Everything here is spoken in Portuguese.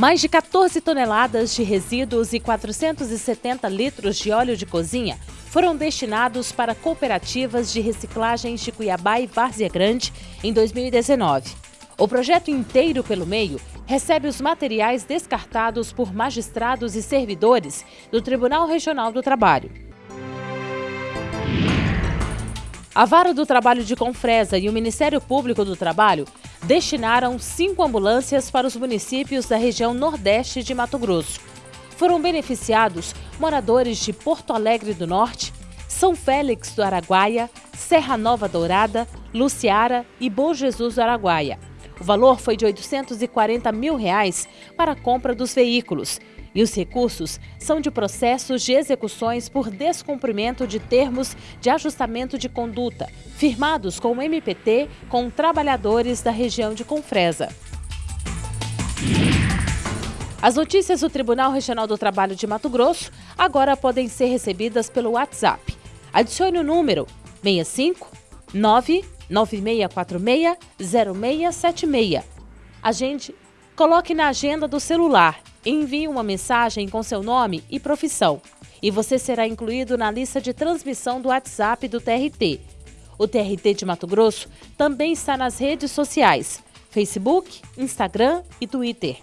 Mais de 14 toneladas de resíduos e 470 litros de óleo de cozinha foram destinados para cooperativas de reciclagens de Cuiabá e Várzea Grande em 2019. O projeto inteiro pelo meio recebe os materiais descartados por magistrados e servidores do Tribunal Regional do Trabalho. A Vara do Trabalho de Confresa e o Ministério Público do Trabalho destinaram cinco ambulâncias para os municípios da região Nordeste de Mato Grosso. Foram beneficiados moradores de Porto Alegre do Norte, São Félix do Araguaia, Serra Nova Dourada, Luciara e Bom Jesus do Araguaia. O valor foi de 840 mil reais para a compra dos veículos e os recursos são de processos de execuções por descumprimento de termos de ajustamento de conduta, firmados com o MPT com trabalhadores da região de Confresa. As notícias do Tribunal Regional do Trabalho de Mato Grosso agora podem ser recebidas pelo WhatsApp. Adicione o número 65 99646 0676. Agende, coloque na agenda do celular Envie uma mensagem com seu nome e profissão e você será incluído na lista de transmissão do WhatsApp do TRT. O TRT de Mato Grosso também está nas redes sociais: Facebook, Instagram e Twitter.